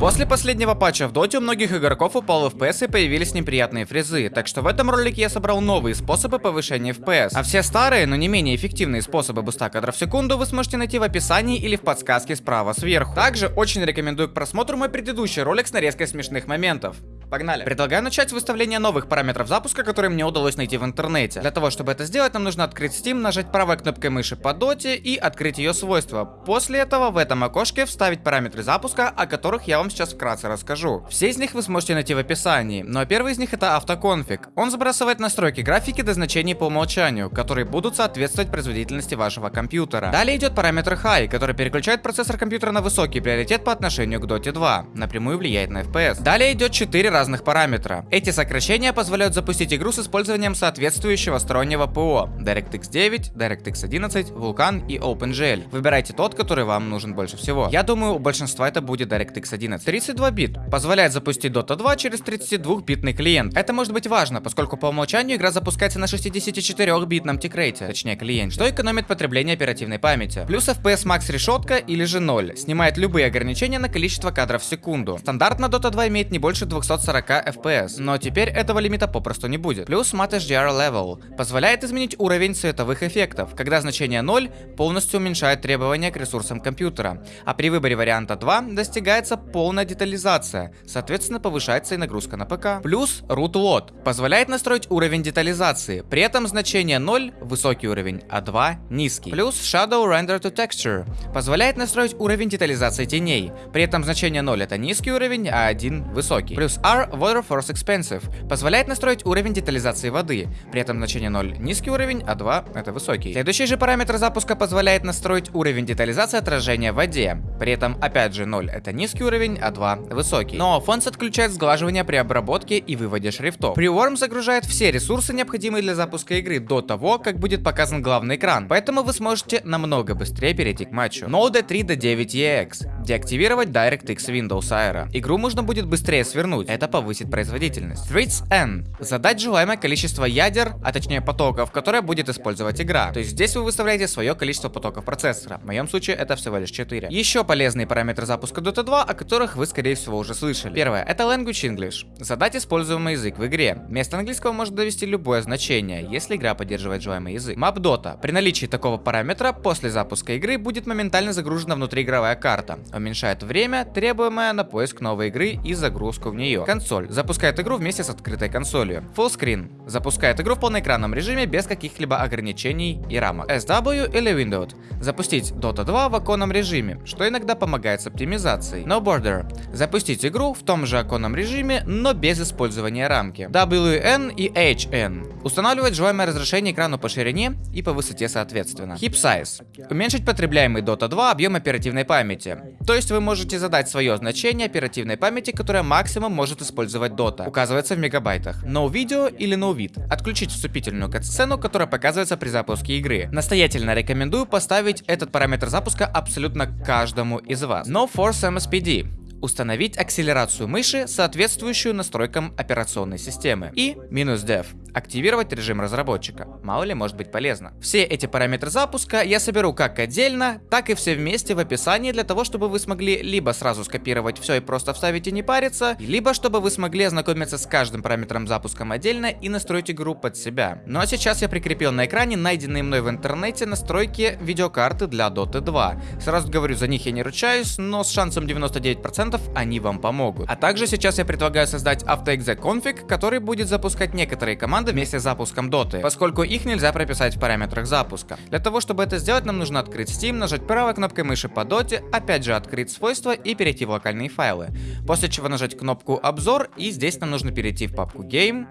После последнего патча в доте у многих игроков упал FPS и появились неприятные фрезы, так что в этом ролике я собрал новые способы повышения FPS. А все старые, но не менее эффективные способы буста кадров в секунду вы сможете найти в описании или в подсказке справа сверху. Также очень рекомендую к просмотру мой предыдущий ролик с нарезкой смешных моментов. Погнали. Предлагаю начать с выставления новых параметров запуска, которые мне удалось найти в интернете. Для того, чтобы это сделать, нам нужно открыть Steam, нажать правой кнопкой мыши по доте и открыть ее свойства. После этого в этом окошке вставить параметры запуска, о которых я вам сейчас вкратце расскажу. Все из них вы сможете найти в описании, но первый из них это автоконфиг. Он сбрасывает настройки графики до значений по умолчанию, которые будут соответствовать производительности вашего компьютера. Далее идет параметр High, который переключает процессор компьютера на высокий приоритет по отношению к Dota 2, напрямую влияет на FPS. Далее идет 4 разных параметра. Эти сокращения позволяют запустить игру с использованием соответствующего стороннего ПО DirectX 9, DirectX 11, Vulkan и OpenGL. Выбирайте тот, который вам нужен больше всего. Я думаю, у большинства это будет DirectX 11. 32 бит позволяет запустить Dota 2 через 32-битный клиент. Это может быть важно, поскольку по умолчанию игра запускается на 64-битном тикрейте, точнее клиент, что экономит потребление оперативной памяти. Плюс FPS Max решетка или же 0, снимает любые ограничения на количество кадров в секунду. Стандартно Dota 2 имеет не больше 240 FPS, но теперь этого лимита попросту не будет. Плюс Matte HDR Level позволяет изменить уровень цветовых эффектов, когда значение 0 полностью уменьшает требования к ресурсам компьютера, а при выборе варианта 2 достигается полная детализация, соответственно повышается и нагрузка на ПК. Плюс Root Load позволяет настроить уровень детализации, при этом значение 0 высокий уровень, а 2 низкий. Плюс Shadow Render to Texture позволяет настроить уровень детализации теней, при этом значение 0 это низкий уровень, а 1 высокий. Плюс R Water Force Expensive позволяет настроить уровень детализации воды, при этом значение 0 низкий уровень, а 2 это высокий. Следующий же параметр запуска позволяет настроить уровень детализации отражения в воде, при этом опять же 0 это низкий уровень, а 2 высокий. Но Fonts отключает сглаживание при обработке и выводе шрифтов. Preworm загружает все ресурсы, необходимые для запуска игры до того, как будет показан главный экран, поэтому вы сможете намного быстрее перейти к матчу. Node 3 до 9 EX. Деактивировать DirectX Windows Aero. Игру можно будет быстрее свернуть, это повысит производительность. Threads N. Задать желаемое количество ядер, а точнее потоков, которые будет использовать игра. То есть здесь вы выставляете свое количество потоков процессора. В моем случае это всего лишь 4. Еще полезные параметры запуска Dota 2, о которых вы скорее всего уже слышали. Первое, это Language English. Задать используемый язык в игре. Вместо английского может довести любое значение, если игра поддерживает желаемый язык. Map Dota. При наличии такого параметра, после запуска игры будет моментально загружена внутриигровая карта. Уменьшает время, требуемое на поиск новой игры и загрузку в нее. Консоль. Запускает игру вместе с открытой консолью. Full Screen. Запускает игру в полноэкранном режиме без каких-либо ограничений и рамок. SW или Windows. Запустить Dota 2 в оконном режиме, что иногда помогает с оптимизацией. No Border. Запустить игру в том же оконном режиме, но без использования рамки. WN и HN. Устанавливать желаемое разрешение экрану по ширине и по высоте соответственно. Heap Size. Уменьшить потребляемый Dota 2 объем оперативной памяти. То есть вы можете задать свое значение оперативной памяти, которое максимум может использовать Dota. Указывается в мегабайтах. No Video или No Vid. Отключить вступительную кат-сцену, которая показывается при запуске игры. Настоятельно рекомендую поставить этот параметр запуска абсолютно каждому из вас. No Force MSPD установить акселерацию мыши, соответствующую настройкам операционной системы. И минус dev активировать режим разработчика. Мало ли может быть полезно. Все эти параметры запуска я соберу как отдельно, так и все вместе в описании для того, чтобы вы смогли либо сразу скопировать все и просто вставить и не париться, либо чтобы вы смогли ознакомиться с каждым параметром запуском отдельно и настроить игру под себя. Ну а сейчас я прикрепил на экране найденные мной в интернете настройки видеокарты для Dota 2. Сразу говорю, за них я не ручаюсь, но с шансом 99% они вам помогут. А также сейчас я предлагаю создать config, который будет запускать некоторые команды вместе с запуском Dota, поскольку их нельзя прописать в параметрах запуска. Для того, чтобы это сделать, нам нужно открыть Steam, нажать правой кнопкой мыши по Dota, опять же открыть свойства и перейти в локальные файлы. После чего нажать кнопку обзор и здесь нам нужно перейти в папку Game,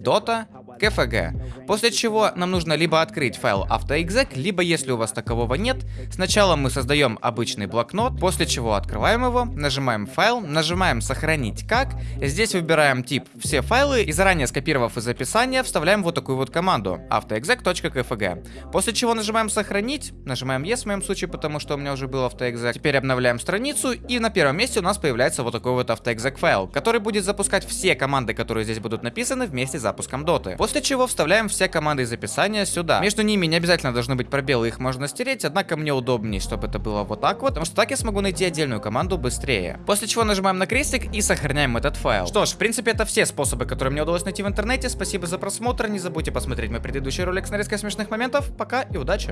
Dota, KFG. После чего нам нужно либо открыть файл AutoExec, либо если у вас такового нет, сначала мы создаем обычный блокнот, после чего открываем его, нажимаем файл, нажимаем сохранить как, здесь выбираем тип все файлы и заранее скопировав из описания, вставляем вот такую вот команду autoexec.kfg. После чего нажимаем сохранить, нажимаем yes в моем случае, потому что у меня уже был autoexec. Теперь обновляем страницу и на первом месте у нас появляется вот такой вот autoexec файл, который будет запускать все команды, которые здесь будут написаны вместе с запуском доты. После После чего вставляем все команды из описания сюда. Между ними не обязательно должны быть пробелы, их можно стереть, однако мне удобнее, чтобы это было вот так вот, потому что так я смогу найти отдельную команду быстрее. После чего нажимаем на крестик и сохраняем этот файл. Что ж, в принципе, это все способы, которые мне удалось найти в интернете. Спасибо за просмотр, не забудьте посмотреть мой предыдущий ролик с нарезкой смешных моментов. Пока и удачи!